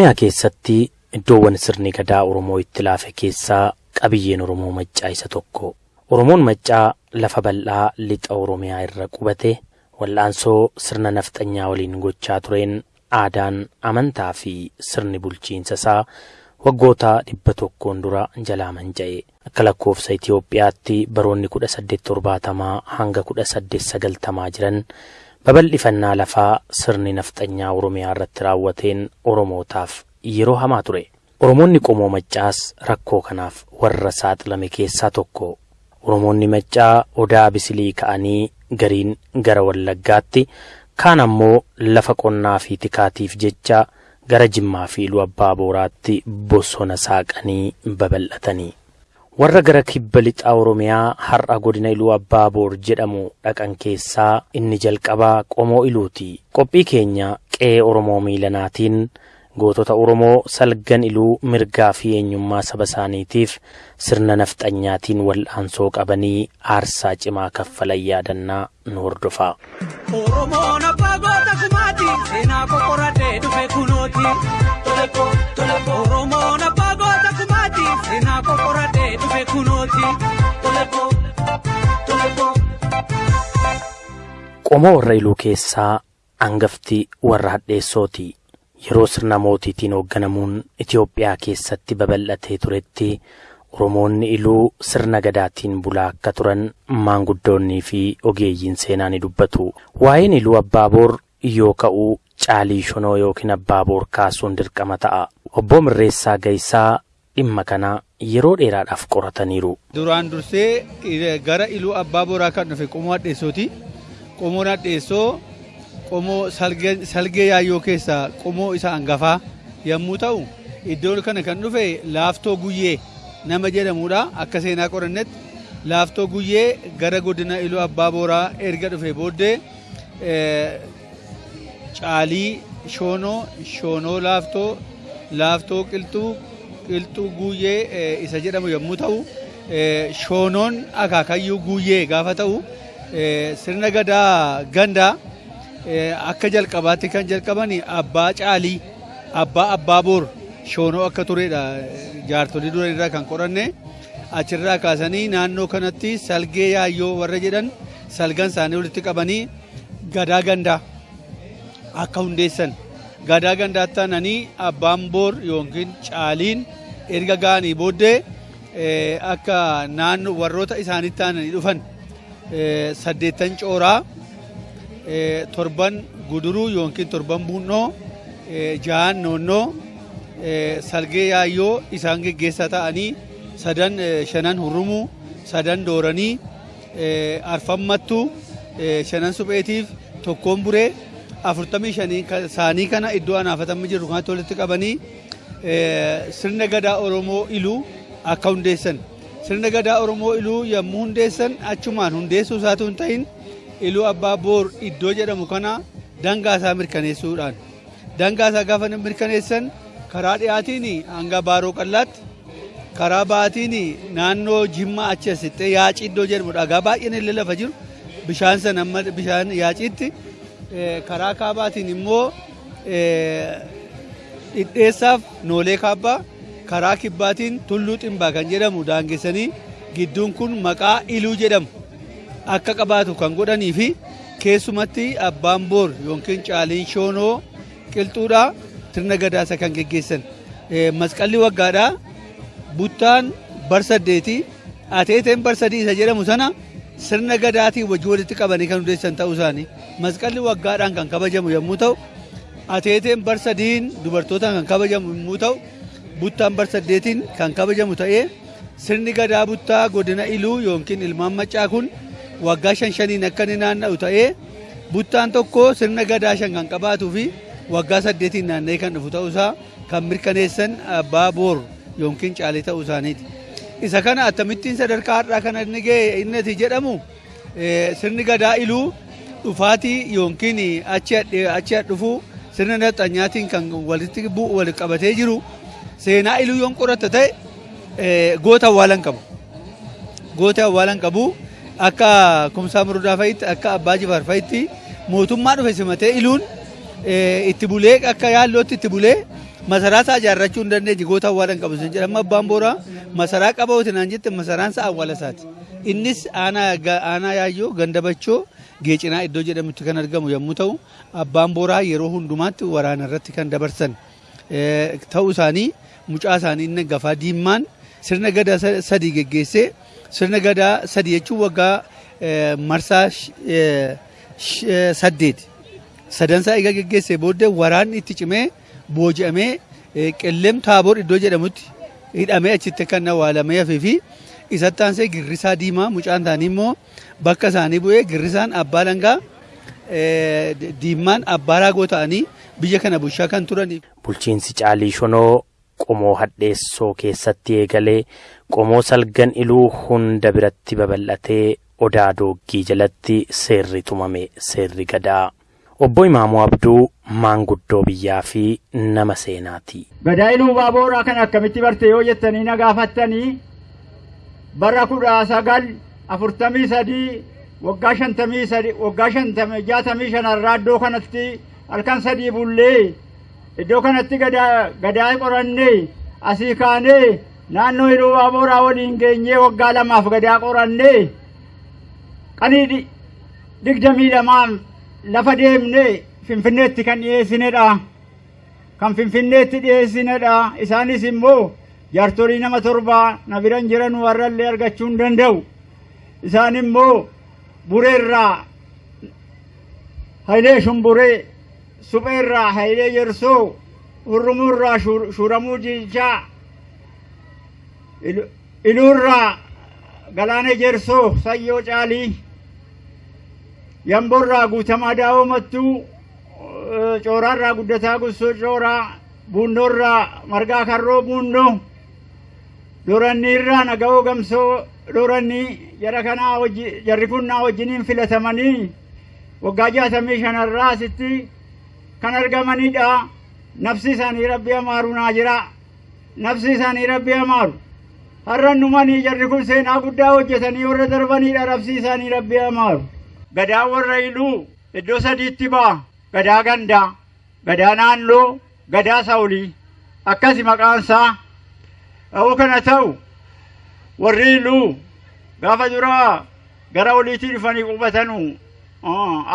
Oromiyaa keessatti iddoowwan sirni gadaa Oromoo itti laafe keessaa qabiyyeen Oromoo Maccaa isa tokko. Oromoon Maccaa lafa bal'aa lixa Oromiyaa irra qubate wal'aansoo sirna nafxanyaa waliin gochaa tureen aadaan amantaa fi sirni bulchiinsa isaa waggoota dhibba tokkoon dura jalaa manca'e. Akka lakkoofsa Itoophiyaatti baroonni kudha saddeet torbaatamaa hanga kudha saddeet sagaltamaa jiran babal'ifannaa lafaa sirni nafxanyaa Oromiyaa irratti raawwateen Oromootaaf yeroo hamaa ture. Oromoonni qomoo Maccaas rakkoo kanaaf warra saaxilame keessaa tokko. Oromoonni Maccaa odaa bisilii ka'anii gariin gara Wallaggaatti kaan ammoo lafa qonnaa fi tikaatiif jecha gara Jimmaa fi Abbaa Booraatti bosona saaqanii babal'atanii. Warra gara kibba lixaa Oromiyaa har'a godina Iluu Abbaa Boor jedhamu dhaqan keessaa inni jalqabaa qomoo Iluuti. Qophii keenya qe'ee Oromoo miilanaatiin gootota Oromoo salgan iluu mirgaa fi eenyummaa saba isaaniitiif sirna nafxanyaatiin wal'aansoo qabanii aarsaa cimaa kaffalan yaadannaa nu hordofaa. Oromoon abbaa goota kumaati seenaa qoqqoradhee dhufe kunooti. Oromoon abbaa goota kumaati seenaa kunooti. Qomoo warra iluu keessaa hangafti warra hadheessooti. Yeroo sirna mootiitiin hoogganamuun Itoophiyaa keessatti babal'atee turetti Oromoonni iluu sirna gadaatiin bulaa akka turan maanguddoonnii fi ogeeyyiin seenaa ni dubbatu. Waa'een iluu Abbaaboor yoo ka'u caalii shonoo yookiin Abbaaboor kaasuun dirqama ta'a. Obbo Mirreessaa Gayisaa dhimma kana yeroo dheeraadhaaf qorataniiru. Duraan dursee gara iluu abbaa booraa kan dhufe qomoo hadheessooti. Qomoon hadheessoo qomoo salgee yaayyoo keessaa qomoo isa hangafaa yommuu ta'u iddoo kana kan dhufe laaftoo guyyee nama jedhamudha akka seenaa qorannetti laaftoo guyyee gara godina iluu abbaa booraa erga dhufe booddee caalii shoonoo shoonoo laaftoo laaftoo qilxuu qilxuu guyyee isa jedhamu yommuu ta'u shoonoon akaakayyuu guyyee gaafa ta'u sirna gadaa gandaa akka jalqabaatti kan jalqaban abbaa caalii abbaa abbaa boor shoonoo akka turedha jaartolii dura irraa kan qoranne achirraa kaasanii naannoo kanatti salgee yaayyoo warra jedhan salgan isaanii walitti qabanii gadaa gandaa akka hundeessan gadaa gandaa taananii abbaan boor yookiin caaliin erga ga'anii booddee akka naannoo warroota isaanitti taananii dhufan saddeettan cooraa torban guduruu yookiin torban buunnoo jahan noonnoo salgee yaayyoo isaan geggeessaa ta'anii sadan shanan hurrumuu sadan dooranii arfammattuu shanan supheetiif tokkoon buree afurtamii shanii isaanii kana iddoo anaafatamii jiru kanatti walitti qabanii sirna gadaa oromoo iluu akka hundeessan sirna gadaa oromoo iluu yommuu hundeessan achumaan hundeessuu isaatu hin ta'in iluu abbaa boor iddoo jedhamu kana dangaa isaa mirkaneessuudhaan dangaa isaa gaafa mirkaneessan karaa dhiyaatiin hanga baaroo qallaatti karaa baatiin naannoo jimmaa achi asitti yaacii iddoo jedhamu dhagaa baay'een illee lafa jiru bishaan san amma bishaan yaaciitti karaa kaabaatiin immoo dhidheessaaf noolee kaabbaa karaa kibbaatiin tulluu ximbaa kan jedhamu daangessanii gidduun kun maqaa iluu jedhamu akka qabaatu kan godhanii fi keessumatti abbaan boor yookiin caaliin shoonoo qilxuudha sirna gadaasa kan geggeessan masqalli waggaadha buttaan bar saddeeti ateeteen bar sadii isa jedhamu sana sirna gadaatiin wajji walitti qabanii kan hundeessan ta'uu isaanii. Masqalli waggaadhaan kan kabajamu yommuu ta'u ateeteen bar sadiin dubartootaan kan kabajamu yommuu ta'u buttaan bar saddeetiin kan kabajamu ta'ee sirni gadaa buttaa godina iluu yookiin ilmaan maccaa kun waggaa shan shaniin akka inni naanna'u ta'ee buttaan tokko sirna gadaa shan kan qabaatuu fi waggaa saddeetiin naanna'ee kan dhufu ta'uusaa kan mirkaneessan abbaa boor yookiin caalii ta'uu isaaniiti. Isa kana akkamittiin sadarkaa har'aa kana inni ga'e innati jedhamu sirni gadaa iluu dhufaatii yookiin achi dhufuu sirna nafxanyaatiin kan walitti bu'u walitti qabatee jiru seenaa iluu yoon qoratta ta'e goota awwaalan qabu. goota awwaalan qabu akka kumsaa murdaa fa'itti akka abbaa jifaar fa'itti mootummaa dhufe simatee iluun itti bulee akka yaallootti itti bulee masaraa isaa ijaarrachuu hin dandeenye goota awwaalan qabu sun jedhama abbaan booraa masaraa qaba oti naan jette masaraan isaa awwaala isaati. Innis aanaa yaayyoo gandabachoo geecinaa iddoo jedhamutti kan argamu yommuu ta'u abbaan booraa yeroo hundumaatti waraana irratti kan dabarsan ta'uu isaanii mucaa isaanii inni gafaa diimmaan sirna gadaa sadii geggeessee sirna gadaa sadii jechuun waggaa marsaa saddeeti. Sadansaa egaa geggeessee booddee waraanni itti cimee booji'amee qilleem taaboor iddoo jedhamutti hidhamee achitti kan awwaalamee hafee isatti aansee girrisaa diimaa mucaan isaanii immoo bakka isaanii bu'ee girrisaan abbaa langaa diimmaan abbaa raagoo ta'anii biyya kana bulchaa kan turaniif. Bulchiinsi Caalii Shonoo qomoo hadheessoo keessatti eegalee qomoo salgan iluu hunda biratti babal'atee odaa dooggii jalatti seerri tumame seerri gadaa. Obbo Imaamuu Abduu maanguddoo biyyaa fi nama seenaati. Gadaa iluu baabooraa kan akkamitti barte yoo jettanii na gaafattanii bara kudha sagal afurtamii sadii waggaa shantamii sadii waggaa shantamii jaatamii shanarraa iddoo kanatti halkan sadii bullee iddoo kanatti gadaa qorannee asii kaanee naannoo iluu baabooraa waliin geenyee waggaa lamaaf gadaa qorannee qanii digdamii lamaan lafa deemne finfinneetti kan dhiyeessinedha. Kan finfinneetti dhiyeessinedha. Isaanis immoo jaartolii nama torbaa na biran jiran warrallee argachuu hin danda'u. Isaan immoo bureerraa Hayilee Shumburee, supheerraa Hayilee Yersoo, hurrumuurraa Shuuramuu Jiichaa, iluurraa Galaanee Jersoo, Sayyoo Caalii, yamborraa guutamaa daawoo mattuu cooraarraa guddataa gussoo cooraa buunnoorraa margaa karroo buunnoo doranniirraa naga'oo gamsoo dorannii jara kanaa jarri kun naa wajjiniin filatamanii waggaa jaatamii shanarraa asitti kan argamanidha nafsi isaanii rabbi amaaru naa jira nafsi isaanii rabbi amaaru har'an dhumanii jarri kun seenaa guddaa hojjetanii warra darbanidha nafsi isaanii rabbi amaaru gadaa warra iluu iddoo sadiitti ba'a gadaa gandaa gadaa naannoo gadaa sawulii akkasi maqaansaa ta'uu kana ta'u warri iluu gaafa duraa gara oliitii dhufanii qubatanu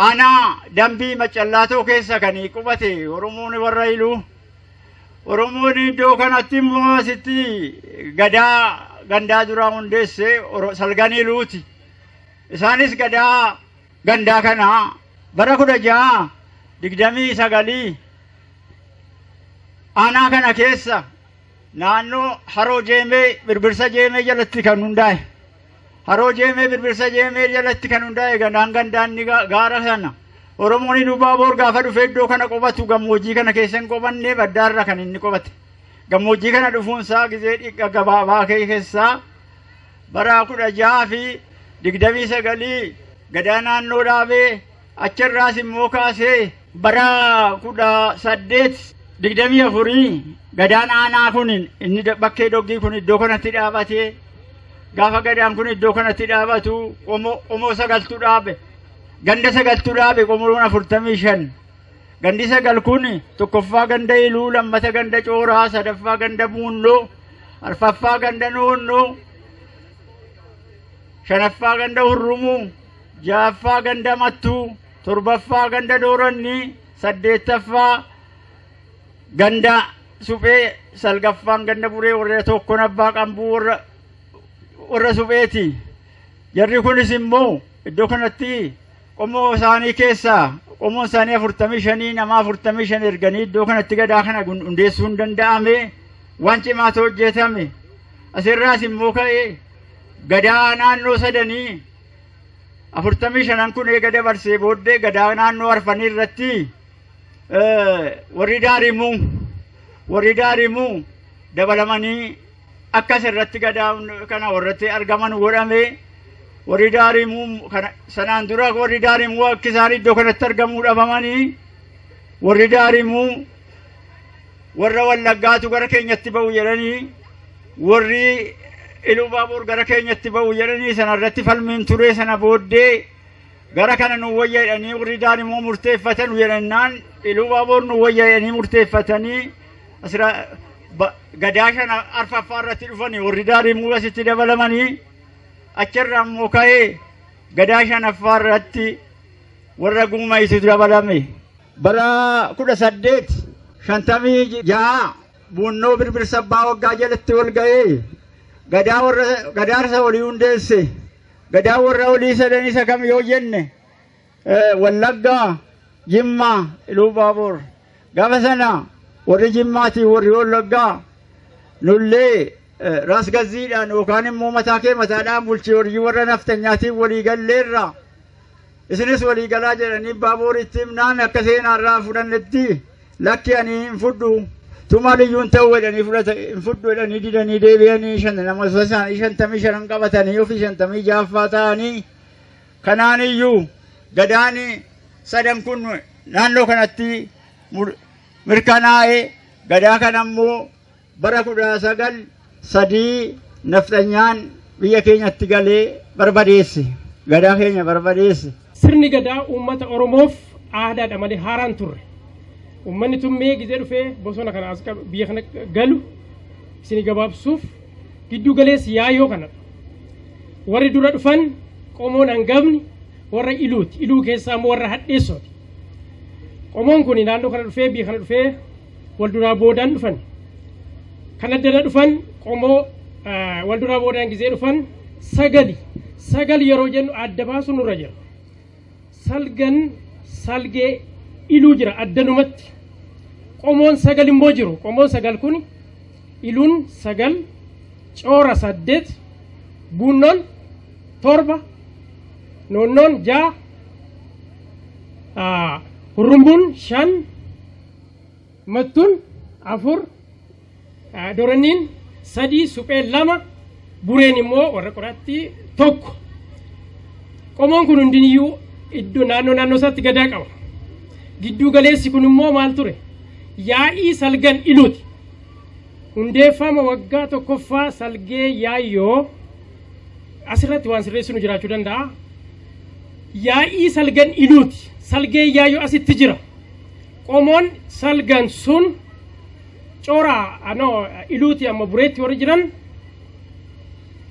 aanaa dambii macallaatoo keessa kanii qubate oromoon warra iluu oromoon iddoo kanatti immoo asitti gadaa gandaa duraa hundeesse salgan iluuti isaanis gadaa gandaa kana. Bara kudha jaha digdamii sagalii aanaa kana keessa naannoo haroo jeemee birbirsa jeemee jalatti kan hundaa'e haroo jeemee birbirsa jeemee jalatti kan hundaa'e gandaan gandaanni gaara sana oromoon dubaaboor gaafa dhufe iddoo kana qubatu gammoojjii kana keessa hin qubanne baddaarra kan inni qubate gammoojjii kana dhufuunsaa gizee dhiqqa gabaabaa keessaa bara kudha jaha fi digdamii sagalii gadaa naannoo dhaabee achirraas immoo kaasee bara kudha saddeet digdamii afurii gadaan aanaa kun inni bakkee doggii kun iddoo kanatti dhaabatee gaafa gadaan kun iddoo kanatti dhaabatu qomoo sagaltu dhaabe ganda sagaltu dhaabe qomoon afurtamii shan gandi sagal kun tokkoffaa ganda iluu lammata ganda cooraa sadaffaa ganda buunnoo arfaffaa ganda noonnoo shanaffaa ganda hurrumuu ja'affaa ganda mattuu torbaffaa ganda dooranni saddeettaffaa ganda suphee salgaffaan ganda buree warra tokkon abbaa qambuu warra warra supheeti. Jarri kunis immoo iddoo kanatti qomoo isaanii keessaa qomoon isaanii afurtamii shanii nama afurtamii shan erganii iddoo kanatti gadaa kana hundeessuu hin danda'ame waan cimaatu hojjetame. Asirraas immoo ka'ee gadaa naannoo sadanii afurtamii shanan kun eega dabarsee booddee gadaa naannoo arfanii irratti warri daarimuu warri daarimuu dabalamanii akkas irratti gadaa kana warratti argaman godhame warri daarimuu sanaan dura warri daarimuu akka isaan iddoo kanatti argamuu dhabamanii warri daarimuu warra wallaggaatu gara keenyatti ba'u jedhanii warri iluu baabuur gara keenyatti ba'u jedhanii sanarratti falmiin turee sana booddee gara kana nu wayya jedhanii warri daan immoo murteeffatan jedhannaan iluu baabuur nu wayya jedhanii murteeffatanii asira gadaa shana arfaffaa irratti dhufanii warri daan immoo asitti dabalamanii achirraa immoo ka'ee gadaa shanaffaa irratti warra guumaytu dabalame bara kudha saddeet shantamii ja'a buunnoo birbirsa abbaa waggaa jalatti wal ga'ee gadaarsa olii hundeesse gadaa warra olii sadan isa kam yoo jenne wallaggaa jimmaa iluu baabuur gaafa sana warri jimmaatii warri wallaggaa nullee ras gazziidhaan yookaan immoo mataa kee mataadhaan bulchii horii warra naftanyaatiif walii galleerra isinis walii galaa jedhanii baabuuritti himnaan akka seenaarraa fudhannetti lakki ani hin fudhu tumaaliyyuun ta'uu jedhanii fudhata hin fudhu jedhanii didanii deebi'anii shan nama isaanii shantamii shanan qabatanii ofii shantamii jaaffaa ta'anii kanaaniyyuu gadaan sadan kun naannoo kanatti mirkanaa'ee gadaa kana ammoo bara kudha sagal sadii nafxanyaan biyya keenyatti galee barbadeesse gadaa keenya barbadeesse. Sirni gadaa uummata Oromoof aadaadha malee haaraan turre. Uummanni tun mee gizee dhufee bosona kana as biyya kana galu isin gabaabsuuf giddu galeessi yaayoo kana. Warri dura dhufan qomoon hangafni warra iluuti. Iluu keessaa immoo warra hadheessooti. Qomoon kun naannoo kana dhufee biyya kana dhufee wal duraa boodaan dhufan. Kan addana dhufan qomoo wal duraa boodaan gizee dhufan sagali. Sagal yeroo jennu adda baasu nurra jira. Salgan salgee iluu jira addanumatti. Qomoon sagal immoo jiru. Qomoon sagal kun iluun sagal coora saddeet buunnoon torba noonnoon ja'a hurrumbuun shan mattuun afur doranniin sadii supheen lama bureen immoo warra qoraattii tokko qomoon kun hundiniyyuu iddoo naannoo naannoo isaatti gadaa qaba gidduu galeessi kun immoo maal ture yaa'ii salgan iluuti hundeeffama waggaa tokkoffaa salgee yaayyoo asirratti waan sirreessinu jiraachuu danda'a yaa'ii salgan iluuti salgee yaayyoo asitti jira. Qomoon salgan sun coora ano iluuti amma bureetti warri jiran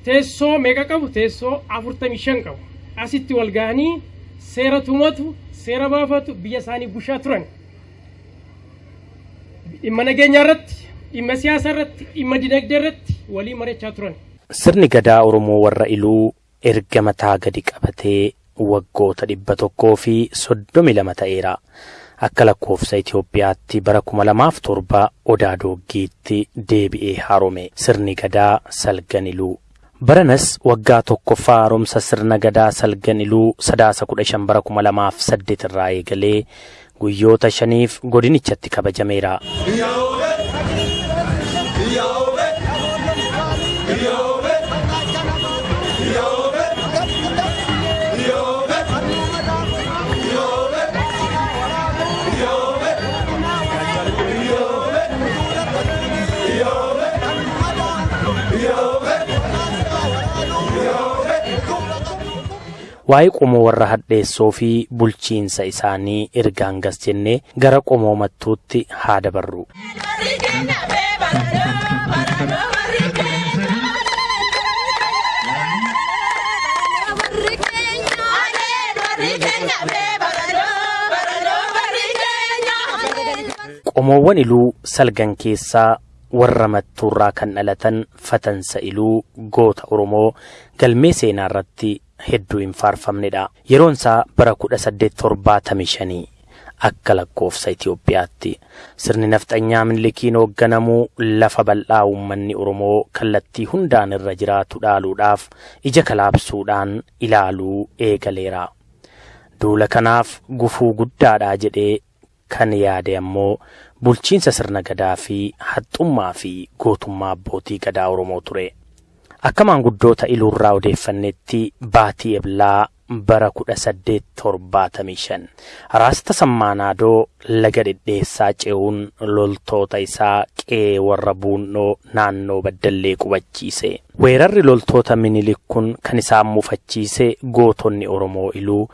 teessoo meeqa qabu teessoo afurtamii shan qabu. Asitti wal ga'anii seera tumatu seera baafatu biyya isaanii bushaa turan. Dhimma nageenyaa irratti dhimma siyaasaa irratti dhimma dinagdee irratti walii mari'achaa turan. Sirni gadaa Oromoo warra iluu erga mataa gadi qabatee waggoota dhibba tokkoo fi soddomi lama ta'eera. Akka lakkoofsa Itoophiyaatti bara kuma lamaaf torba odaa dooggiitti deebi'ee haarome sirni gadaa salgan iluu. Baranas waggaa tokkoffaa haaromsa sirna gadaa salgan iluu sadaasa kudha shan bara kuma lamaaf saddeet irraa eegalee guyyoota shaniif godinichatti kabajameera. Waa'ee qomoo warra hadheessoo fi bulchiinsa isaanii erga hangas jennee gara qomoo mattuutti haa dabarru. qomoowwan iluu salgan keessaa warra mattuurraa kan dhalatan fatansa iluu goota oromoo galmee seenaa irratti hedduu hin faarfamnedha. Yeroon isaa bara kudha saddeet torbaatamii shanii akka lakkoofsa Itoophiyaatti sirni nafxanyaa Minilikiin hoogganamuu lafa bal'aa uummanni Oromoo kallattii hundaan irra jiraatu dhaaluudhaaf ija kalaabsuudhaan ilaaluu eegaleera. Duula kanaaf gufuu guddaadhaa jedhee kan yaade ammoo bulchiinsa sirna gadaa fi haxxummaa fi gootummaa abbootii gadaa Oromoo ture. Akka maanguddoota iluurraa odeeffannetti baatii eblaa bara kudha saddeet torbaatamii shan. Raasta sammaanaadoo laga dhedheessaa ce'uun loltoota isaa qe'ee warra buunnoo naannoo baddallee qubachiise. Weerarri loltoota minilik kun kan isaan mufachiise gootonni oromoo iluu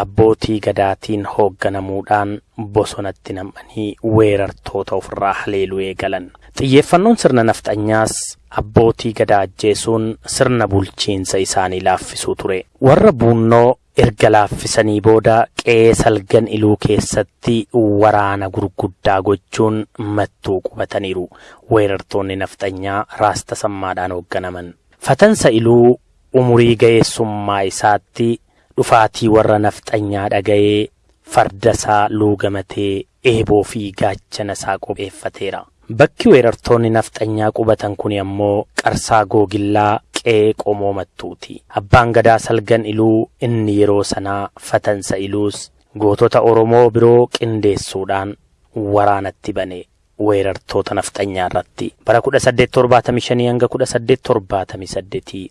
abbootii gadaatiin hoogganamuudhaan bosonatti nam'anii weerartoota ofirraa haleeluu eegalan xiyyeeffannoon sirna nafxanyaas abbootii gadaa ajjeesuun sirna bulchiinsa isaanii laaffisuu ture. Warra buunnoo erga laaffisanii booda qe'ee salgan iluu keessatti waraana gurguddaa gochuun mattuu qubataniiru. Weerartoonni nafxanyaa raasta sammaadhaan hoogganaman fatansa iluu umurii ga'eessummaa isaatti dhufaatii warra nafxanyaa dhaga'ee farda isaa luugamatee eeboo fi gaachana isaa qopheeffateera. Bakki weerartoonni nafxanyaa qubatan kun ammoo qarsaa googillaa qe'ee qomoo mattuuti. Abbaan gadaa salgan iluu inni yeroo sanaa fatansa iluus gootota Oromoo biroo qindeessuudhaan waraanatti bane weerartoota nafxanyaa irratti. Bara 1875 hanga 1878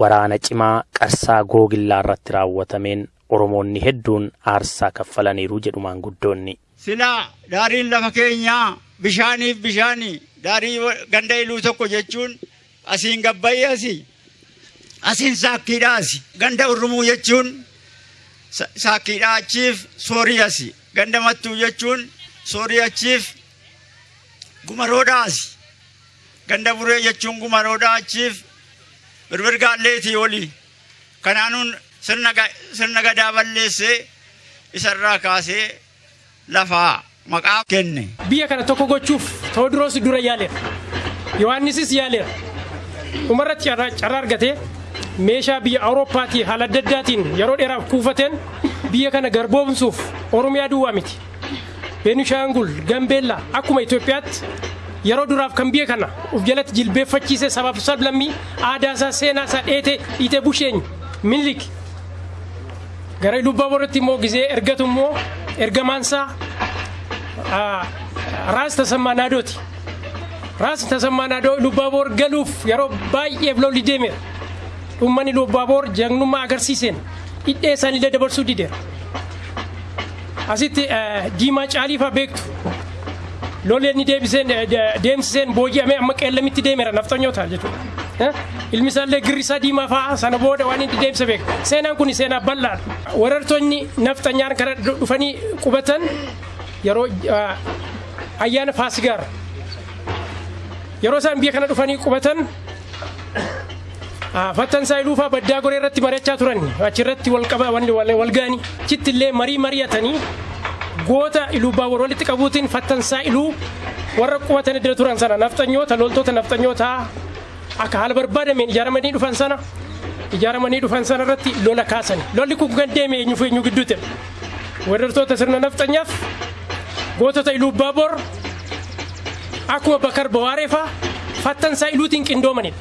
waraana cimaa qarsaa googillaa irratti raawwatameen Oromoonni hedduun aarsaa kaffalaniiru jedhu maanguddoonni. Silaa daariin lafa keenyaa bishaaniif bishaanii daarii ganda iluu tokko jechuun asiin gabbayee asii asiin saakkiidhaa asi ganda urrumuu jechuun saakkiidhaa achiif soorii asi ganda mattuu jechuun soorii achiif gumaroodhaa asi ganda buree jechuun gumaroodhaa achiif birbirgaalleetii olii kanaanuun sirna gadaa balleessee isarraa kaasee lafaa maqaa kenne. Biyya kana tokko gochuuf Tewoodiroos dura yaaleera. Yohaannisis yaaleera. Dhumarratti carraa argatee meeshaa biyya Awurooppaatii haala adda addaatiin yeroo dheeraaf kuufateen biyya kana garboomsuuf Oromiyaa duwwaa miti. Beenishaangul, Gambeellaa akkuma Itoophiyaatti yeroo duraaf kan biyya kana. Uf jalatti jilbeeffachiisee sabaaf sablammii aadaa isaa seenaa isaa dheetee dhiitee busheenyi minilik gara lubbaa boritti immoo gizee ergatu immoo ergamaansaa raas tasammaa naadooti. Raas tasammaa naadoo lubbaaboor galuuf yeroo baay'eef lolli deemeera. Uummanni lubbaaboor jagnummaa agarsiiseen hidhee isaaniillee dabarsuu dideera. Asitti diimaa caaliifaa beektu. Lolli inni deebiseen deemsiseen booji'amee amma qeellamitti deemeera nafxanyoota jechuudha. Ilmi isaallee girri isaa diimaa fa'aa sana booda waan inni deemsa beeka. Seenaan kun seenaa bal'aadha. Weerartoonni nafxanyaan kana dhufanii qubatan yeroo ayyaana faasigaara. Yeroo isaan biyya kana dhufanii qubatan fattansaa iluufaa baddaa goree irratti mari'achaa turan. Achirratti wal ga'anii achitti illee marii mari'atanii goota iluu baabur walitti qabuutiin fattansaa iluu warra qubatan iddoo turan sana. Nafxanyoota loltoota nafxanyoota akka haala barbaadameen ijaaramanii dhufan sana. Ijaaramanii dhufan sana irratti lola kaasan lolli kun kan deeme eenyuuf eenyu gidduutti weerartoota sirna nafxanyaaf gootota iluu baabur akkuma bakar bawaareefaa fattansaa iluutiin qindoomanidha.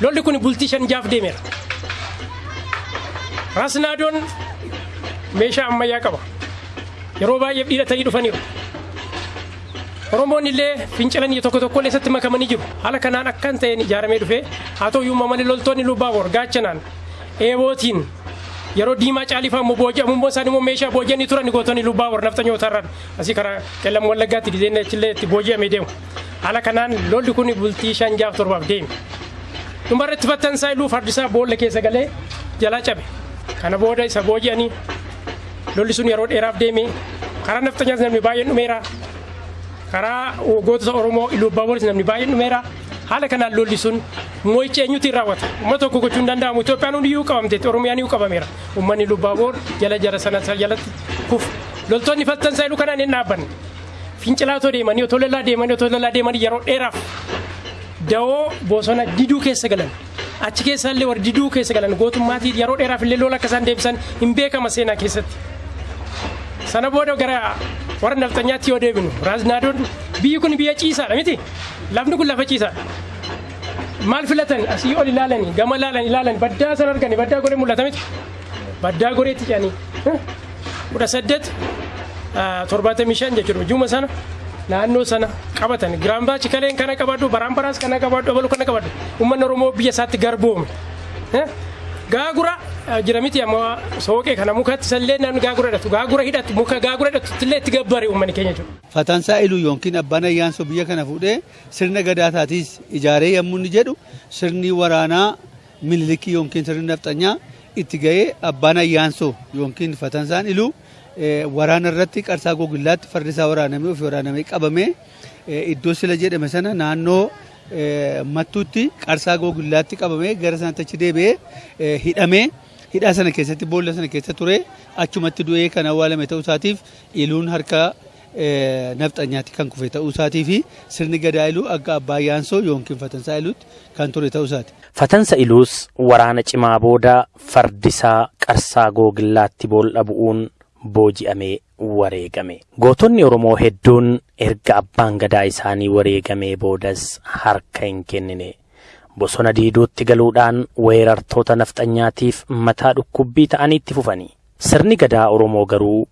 Lolli kun bultii shan jaaf deemeera. Raasnaadoon meeshaa ammayyaa qaba. Yeroo baay'eef dhiiratanii dhufaniiru. Oromoon illee fincilanii tokko tokko illee isatti makamanii jiru. Haala kanaan akkan ta'een ijaaramee dhufee haa ta'u iyyuu malee loltoonni lubbaaboor gaachanaan eebootiin yeroo diimaa caalifaa immoo booji'amu immoo isaan immoo meeshaa booji'anii turan gootonni lubbaaboor nafxanyoota irraan asii karaa qellam wallaggaatti dizeenna achillee itti booji'amee deemu. Haala kanaan lolli kun bultii shan jaaf torbaaf deeme. Dhumarratti fattansaa iluu fardisaa boolla keessa galee jalaa cabe. Kana booda isa booji'anii lolli sun yeroo dheeraaf deeme karaa nafxanyaas namni baay'een dhumeera. Karaa gootota Oromoo iluu baabooris namni baay'een dhumeera. Haala kanaan lolli sun moo'icha eenyutiin raawwata. Uummata tokko gochuu hin danda'amu. Itoophiyaan hundi iyyuu qabamteetti Oromiyaan iyyuu qabameera. Uummanni lubbaaboor jala jara sana jalatti kufu. Loltoonni fattansaa iluu kanaan hin dhaabbanne. Fincilaatoo deemanii otoo lolaa deemanii otoo lolaa deemanii yeroo dheeraaf dawoo bosona diduu keessa galan. Achi keessaallee warri diduu keessa galan gootummaatii yeroo dheeraaf illee lola akka isaan deebisan hin beekama seenaa keessatti. Sana booda gara warra nafxanyaatti yoo deebinu raasnaadoon biyyi kun biyya ciisaadha miti lafni kun lafa ciisaadha. Maal filatan? Asii ol ilaalanii gama ilaalan ilaalan baddaa sana arganii baddaa goree mul'ata miti. Baddaa goreetti jedhanii kudha saddeet torbaatamii shan jechuudha. Juma sana naannoo sana qabatan. Giraambaachi kaleen kana qabadhu baraambaraas kana qabadhu abalu kana qabadhu uummanni oromoo biyya isaatti garboome. Gaagura jira miti amma sooqee kana mukatti sallee namni gaagura hidhatu gaagura hidhatu muka gaagura hidhatu illee itti gabbare uummanni keenya jiru. Fatansaa iluu yookiin abbaan ayyaansoo biyya kana fuudhee sirna gadaataatiis ijaaree yommuu inni jedhu sirni waraanaa mililikii yookiin sirni nafxanyaa itti ga'ee abbaan ayyaansoo yookiin fatansaan iluu waraana irratti qarsaa gogillaatti fardi isaa waraanamee ofii waraanamee qabamee iddoo sila jedhame sana naannoo mattuutti qarsaa gogillaatti qabamee gara sanatti achi deebi'ee hidhamee hidhaa sana keessatti boolla sana keessa ture achumatti du'ee kan awwaalame ta'uu isaatiif iluun harka nafxanyaatti kan kufe ta'uu isaatii fi sirni gadaa iluu akka abbaa yaansoo yookiin fatansaa iluutti kan ture ta'uu isaati. Fatansa iluus waraana cimaa booda fardisaa qarsaa googillaatti boolla bu'uun booji'amee wareegame. Gootonni Oromoo hedduun erga abbaan gadaa isaanii wareegamee boodas harka hin kennine. Bosona diiduutti galuudhaan weerartoota nafxanyaatiif mataa dhukkubbii ta'anii itti. Sirni gadaa Oromoo garuu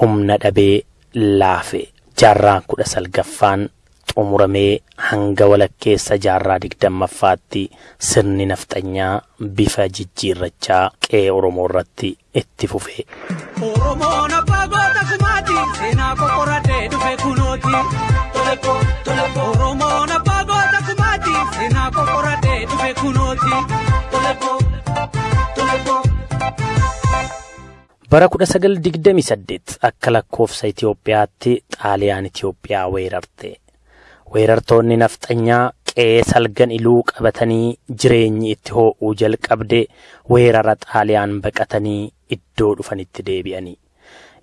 humna dhabee laafe. Jaarraan kudha salgaffaan xumuramee hanga walakkeessa jaarraa digdammaffaatti sirni nafxanyaa bifa jijjiirrachaa qe'ee Oromoo irratti itti fufe. Oromoon abbaa goota kumaati seenaa qoqqoradhee dhufe kunooti. Bara 1928 akka lakkoofsa Itoophiyaatti xaaliyaan Itoophiyaa weerarte. Weerartoonni nafxanyaa qe'ee salgan iluu qabatanii jireenyi itti hoo'uu jalqabde weerara xaaliyaan baqatanii iddoo dhufanitti deebi'anii.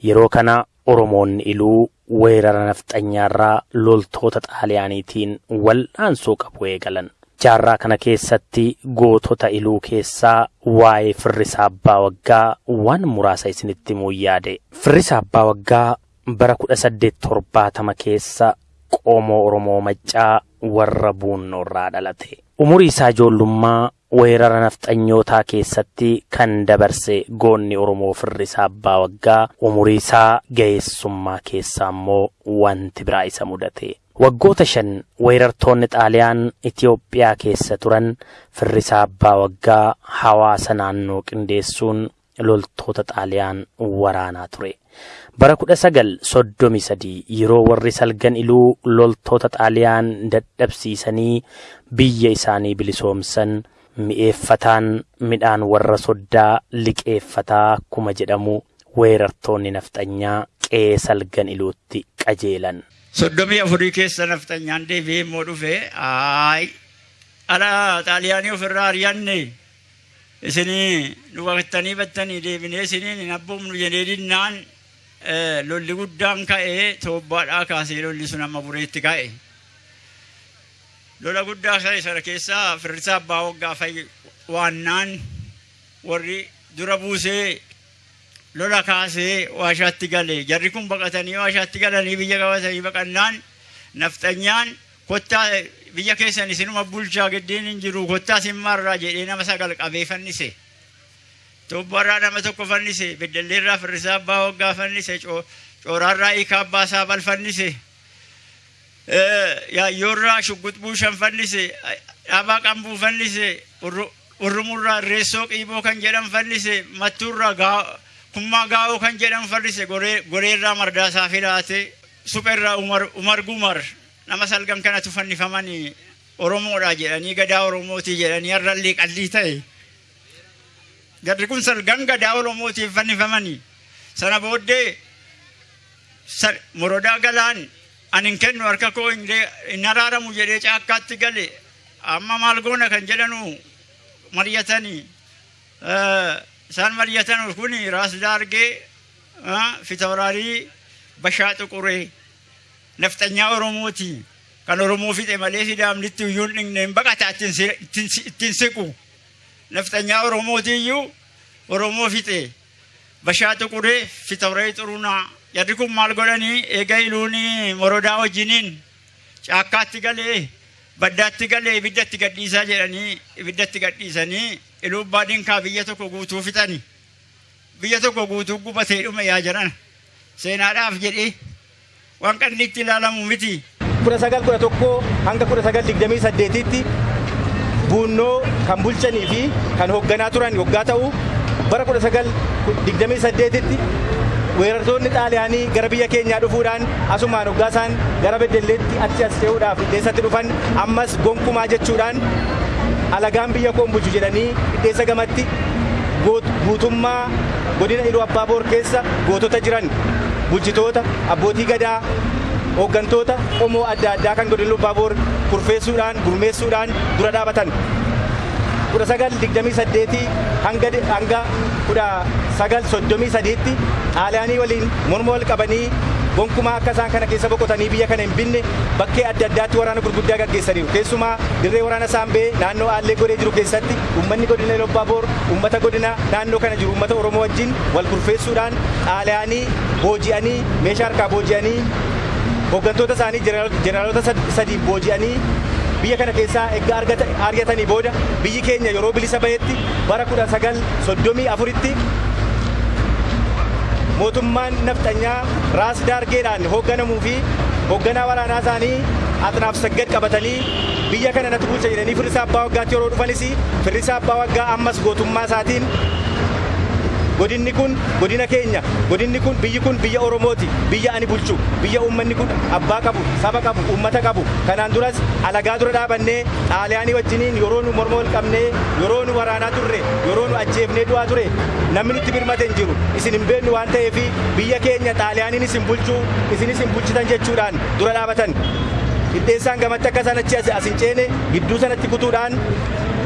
Yeroo kana Oromoonni iluu weerara nafxanyaarraa loltoota xaaliyaaniitiin wal'aansoo qabu eegalan. Jaarraa kana keessatti gootota iluu keessaa waa'ee firrisaa abbaa waggaa waan muraasa isinitti himuu yaade. Firrisaa abbaa waggaa bara kudha saddeet torbaatama keessa qoomoo Oromoo maccaa warra buunnoorraa dhalate. Umurii isaa ijoollummaa weerara nafxanyootaa keessatti kan dabarse goonni Oromoo firrisaa abbaa waggaa umurii isaa ga'eessummaa keessaa immoo wanti biraa isa mudate. Waggoota shan weerartoonni xaaliyaan Itoophiyaa keessa turan firrisaa abbaa waggaa hawaasa naannoo qindeessuun loltoota xaaliyaan waraanaa ture. Bara kudha sagal soddomi sadii yeroo warri salgan iluu loltoota xaaliyaan dadhabsiisanii biyya isaanii bilisoomsan mi'eeffataan midhaan warra soddaa liqeeffataa akkuma jedhamu weerartoonni nafxanyaa qe'ee salgan iluutti qajeelan. Soddomii afurii keessa nafxanyaan deebi'ee immoo dhufe aay ala xaaliyaanii ofirraa ari'anne isinii nu baqattanii battanii deebinee isiniin hin abboomnu jedhee dinnaan lolli guddaan ka'ee toobbaadhaa kaasee lolli sun amma bureetti ka'e. Lola guddaa ka'e sana keessaa firrisaa abbaa waggaa fa'i waannaan warri dura buusee lola kaasee waashaatti gale jarri kun baqatanii waashaatti galanii biyya qabatanii baqannaan nafxanyaan kottaa biyya keessan isinuma bulchaa giddiin hin jiru kottaa simmaarraa jedhee nama sagal qabee fannise. Tobbarraa nama tokko fannise beddalleerraa firrisaa abbaa waggaa fannise cooraarraa hiikaa abbaa isaa bal fannise. Yaayyoorraa shuggut buushan fannise dhaabaa qambuu fannise urrumurraa reessoo qiiboo kan jedhan fannise mattuurraa kummaa gaa'oo kan jedhan fannise goreerraa mardaasaa filaate supherraa umar gumar nama salgan kanatu fannifamanii oromoodha jedhanii gadaa oromootii jedhanii har'allee qallii ta'e. Garri kun salgan gadaa oromootiif fannifamanii sana booddee morodaa galaan ani hin kennu harka koo hin araaramu jedhee caakkaatti gale amma maal goona kan jedhanu mari'atanii daargee fitawraarii bashaa xuquree nafxanyaa oromooti kan oromoo fixe malee sidaamnitti iyyuu hin dhigne hin baqata ittiin siqu nafxanyaa oromooti iyyuu oromoo fixe bashaa xuquree fitawraarii xurunaa jarri kun maal godhanii eega iluuni morodaa wajjiniin caakkaatti galee baddaatti galee ibiddatti gadhiisaa jedhanii ibiddatti gadhiisanii iluu baadinkaa biyya tokko guutuu fixani biyya tokko guutuu gubatee dhume yaa jiran seenaadhaaf jedhee waan qanni itti ilaalamu miti. kudha sagal kudha tokko hanga kudha sagal digdamii saddeetitti buunnoo kan bulchanii fi kan hoogganaa turan yoggaa ta'u bara 1928tti weerartoonni xaaliyaanii gara biyya keenyaa dhufuudhaan asumaan hoggaa isaan gara beddelleetti achi as ce'uudhaaf hidheessatti dhufan ammas gonkumaa jechuudhaan alagaan biyya koon bulchu jedhanii hidheessa gamatti guutummaa godina iluu abbaaboor keessa gootota jiran bulchitoota abbootii gadaa hooggantoota qomoo adda addaa kan godina iluu abbaaboor kurfeessuudhaan gurmeessuudhaan dura dhaabatan. kudha sagal digdamii saddeetii hanga hanga kudha sagal soddomii sadiitti xaaliyaanii waliin morma wal qabanii gonkumaa akka isaan kana keessa boqotanii biyya kana hin binne bakkee adda addaatti waraana gurguddaa gaggeessaniiru. Keessumaa dirree waraana saambee naannoo aallee godhee jiru keessatti uummanni godina iluu abbaaboor uummata godina naannoo kana jiru. Uummata oromoo wajjin wal kurfeessuudhaan xaaliyaanii booji'anii meeshaa harkaa booji'anii hooggantoota isaanii jeneraalota sadiin booji'anii biyya kana keessaa egaa argatanii booda biyyi keenya yeroo bilisa bahetti bara kudha sagal soddomii afuritti mootummaan nafxanyaa raas daargeedhaan hoogganamuu fi hoogganaa waraanaa isaanii axnaaf saggad qabatanii biyya kana natti bulcha jedhanii firrisaa abbaa waggaatti yeroo dhufanis firrisaa abbaa waggaa ammas gootummaa isaatiin godinni kun godina keenya godinni kun biyyi kun biyya oromooti biyya ani bulchu biyya uummanni kun abbaa qabu saba qabu uummata qabu. Kanaan duras alagaa dura dhaabannee xaaliyaanii wajjiniin yeroo nu morma wal qabnee yeroo nu waraanaa turre yeroo nu ajjeefnee du'aa ture namni nutti birmate hin jiru. Isin hin beeknu waan ta'eef biyya keenya xaaliyaaniin isin bulchuu isinis hin bulchitan jechuudhaan dura dhaabatan. Hidheessaan gamatti akka isaan achi as hin ceene gidduu sanatti kutuudhaan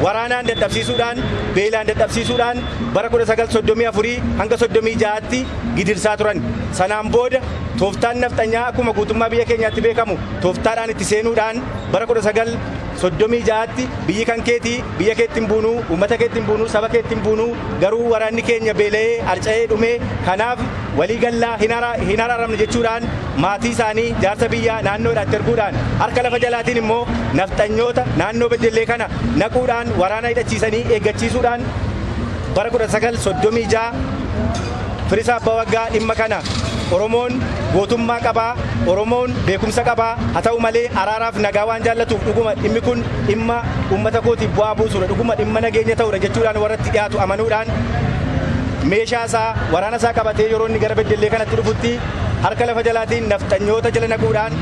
waraanaan dadhabsiisuudhaan beelaan dadhabsiisuudhaan bara 1934 hanga 36tti gidirsaa turan. Sanaan booda tooftaan nafxanyaa akkuma guutummaa biyya keenyaatti beekamu tooftaadhaan itti seenuudhaan bara 1936tti biyyi kan keetii biyya keetti hin buunuu uummata keetti hin buunuu saba keetti hin buunuu garuu waraanni keenya beela'ee harca'ee dhumee kanaaf walii gallaa hin araaramne jechuudhaan maatii isaanii jaarsa biyyaa naannoodhaatti erguudhaan harka lafa jalaatiin immoo nafxanyoota naannoo beddellee kana naquudhaan waraana hidhachiisanii eeggachiisuudhaan bara 1936 firisaa abbaa waggaa dhimma kana oromoon gootummaa qabaa oromoon beekumsa qabaa haa ta'u malee araaraaf nagaa waan jaallatuuf dhuguma dhimmi kun dhimma uummata kootiif bu'aa buusudha. Dhuguma dhimma nageenya ta'udha jechuudhaan warratti dhiyaatu amanuudhaan meeshaa isaa waraana isaa qabatee yeroo inni gara beddellee kanatti dhufutti harka lafa jalaatiin nafxanyoota jala naquudhaan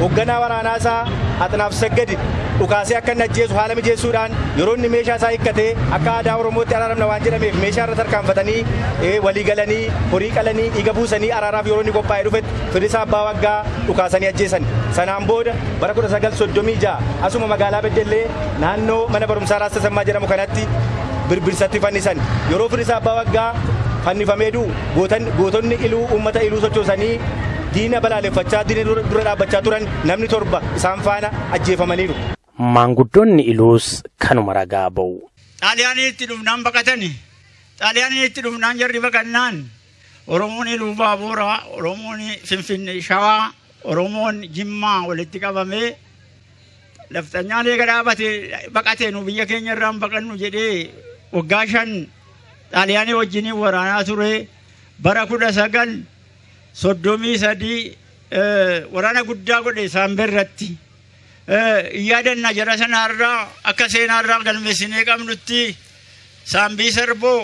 hoogganaa waraanaa isaa axnaaf saggadi dhukaasee akka inni ajjeesu haala mijeessuudhaan yeroo inni meeshaa isaa hiikkatee akka aadaa oromootti araaramna waan jedhameef meeshaa irra tarkaanfatanii walii galanii horii qalanii dhiiga buusanii araaraaf yeroo inni qophaa'ee dhufetti firisaa abbaa waggaa dhukaasanii ajjeesan. Sanaan booda bara 1936 asuma magaalaa beddellee naannoo mana barumsaa raasta sammaa jedhamu kanatti birbirsatti fannisan yeroo firisaa abbaa waggaa fannifamee du'u gootonni iluu uummata iluu sochoosanii diina balaaleffachaa diina dura dhaabbachaa turan namni torba isaan faana ajjeefamaniiru. Maanguddoonni iluus kanuma ragaa ba'u. Xaaliyaanii itti dhufnaan baqatani. Xaaliyaanii itti dhufnaan jarri baqannaan Oromoon iluu baaburaa, Oromoon Finfinnee Shawaa, Oromoon Jimmaa walitti qabamee lafxanyaan eega dhaabate baqatee nu biyya keenya irraan baqannu jedhee waggaa shan xaaliyaanii wajjiniin waraanaa ture bara kudha sagal soddomii sadii waraana guddaa godhe saambee irratti yaadanna jara sanaarraa akka seenaarraa galmeessinee qabnutti saambii sarboo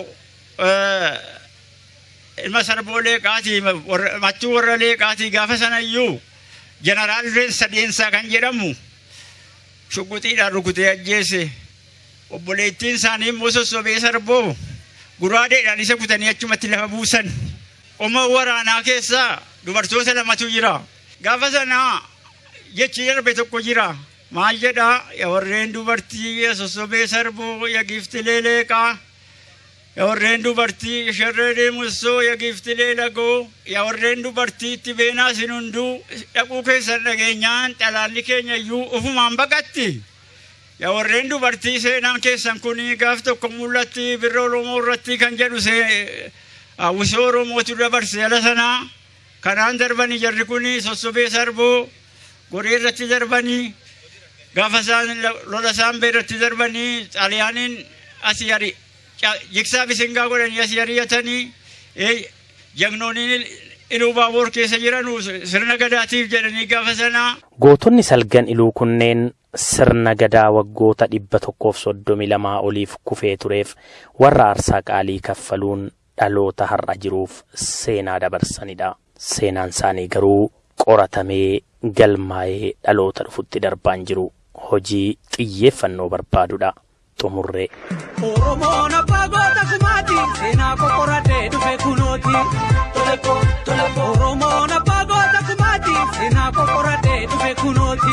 ilma sarboo leeqaatii machuu warra leeqaatii gaafa sanayyuu jeneraal reensa deensaa kan jedhamu shuguxiidhaan rukutee ajjeese obboleettiin isaanii immoo sossobee sarboo guraadeedhaan isa kutanii achumatti lafa buusan. Qoma waraanaa keessaa dubartoota lamatu jira. Gaafa sanaa jechi darbe tokko jira. Maal jedhaa yaa warreen dubartii yaa sossobee sarboo yaa giiftilee leeqaa. Yaa warreen dubartii sharree deemussoo yaa giiftilee lagoo. Yaa warreen dubartii itti beenaa isin hunduu dhaquu keessan dhageenyaan dhalaalli keenya iyyuu ufumaan baqatti. Yaa warreen dubartii seenaan keessan kuni gaaf tokko mul'atti birra Oromoo irratti kan jedhu hawwisoo Oromootu dabarse ala sanaa kanaan darbanii jarri kuni sossobee sarboo goree irratti darbanii gaafa isaan lola saambee irratti darbanii xaaliyaaniin asii ari jigsaa bisingaa godhanii asii ari'atanii jagnooniin iluu baaboor keessa jiran sirna gadaatiif jedhanii gaafa sanaa. Gootonni salgan iluu kunneen sirna gadaa waggoota dhibba tokkoof soddomi lamaa oliif kufee tureef warra aarsaa qaalii kaffaluun dhaloota har'a jiruuf seenaa dabarsanidha. Seenaan isaanii garuu qoratamee galmaa'ee dhaloota dhufutti darbaan jiru hojii xiyyeeffannoo barbaadudha. Xumurree. Oromoon abbaa goota kumaati seenaa qoqqoradhee dhufe kunooti. Oromoon abbaa goota kumaati seenaa qoqqoradhee dhufe kunooti.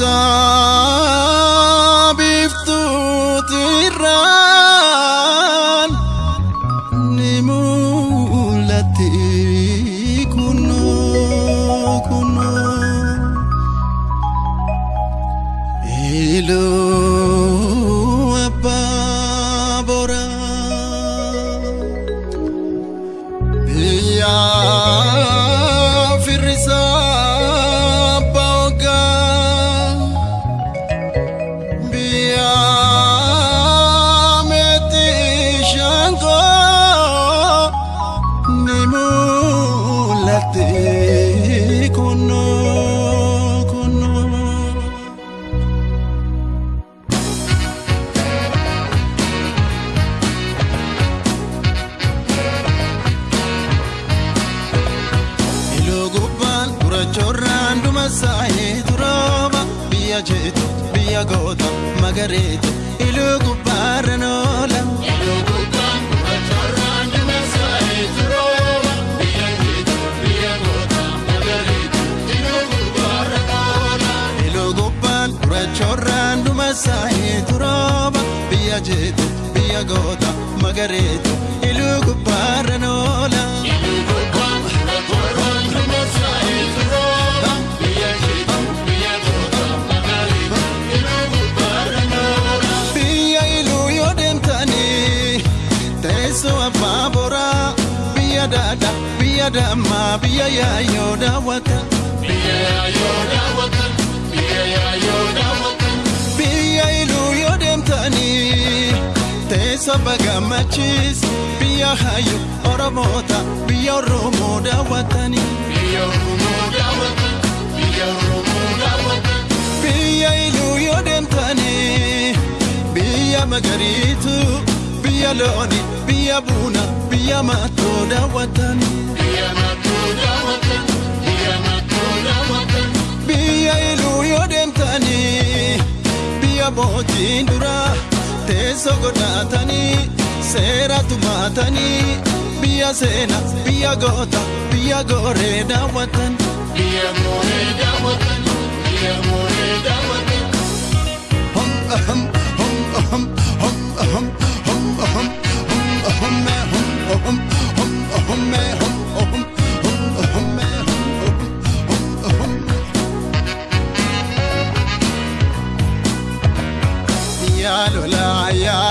lixa saayee durooba biyya jeetu biyya goota magareetu iluu gubbaarra noola. biyya iluu yoo deemtanii teessoo abbaa boraa biyya daadha biyya dammaa biyya yaayoo daawwata. Teessoo bagammachiis biyya hayyu oromoota biyya oromoo daawwatanii. biyya iluu yoo deemtanii biyya magariitu biyya looni biyya buuna biyya maattoo daawwatanii. biyya iluu yoo deemtanii biyya mootiin duraa teessoo godhatanii seera tumaatanii biyya seena biyya goota biyya gooree daawwatan.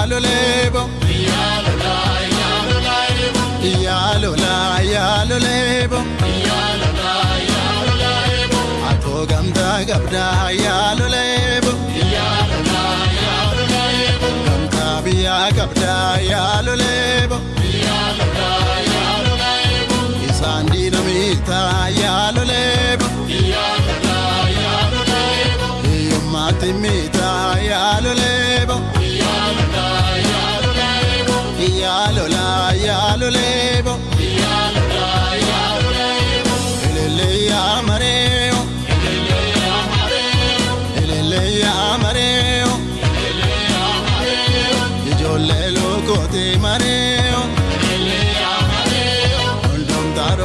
Yalolebo. Yalola, yalolebo. Atoo gamtaa qabdaa yaalolebo. Gamtaa biyyaa qabdaa yaalolebo. Isaan diina miitaa yaalolebo. Hiyyummaatti miitaa yaalolebo. Yaalola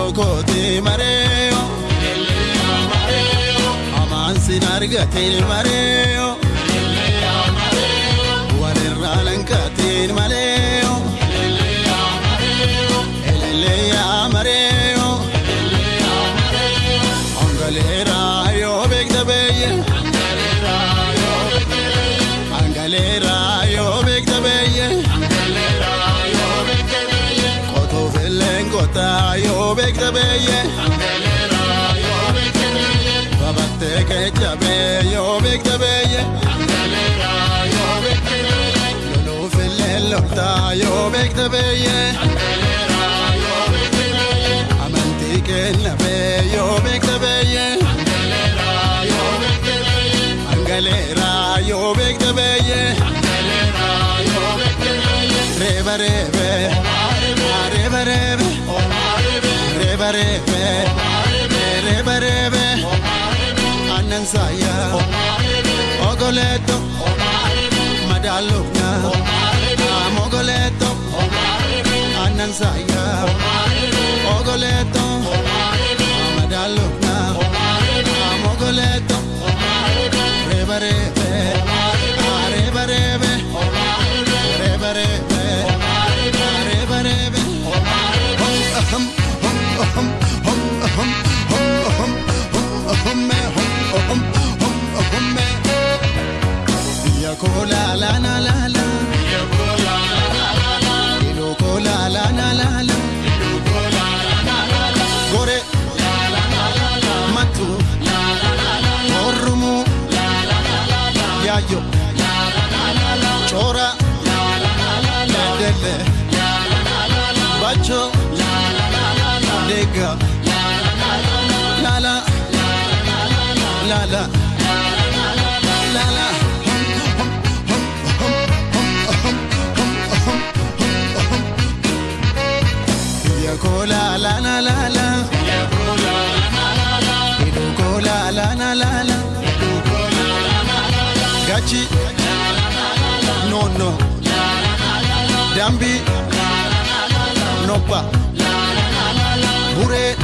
Hundumtaa rokooti mareo. Amaansin argatiin mareo. meg neveje. Angelera, jag vet det neje. Amantiken av jag vet det neje. Angelera, jag vet det neje. Angelera, jag vet det neje. Angelera, jag vet det neje. Reva reve, oh mare be. Reva reve, oh mare be. Reva reve, oh mare be. Reva reve, oh mare be. Annan saya, oh mare be. Ogoleto, oh mare be. Madaluna, oh saya Hola, Lana. Chora, Nadebe, Bacho, Nega, Lala, Lala, Lala. Cola la la la la Cola la la la la Gachi Gambi Noppa Bure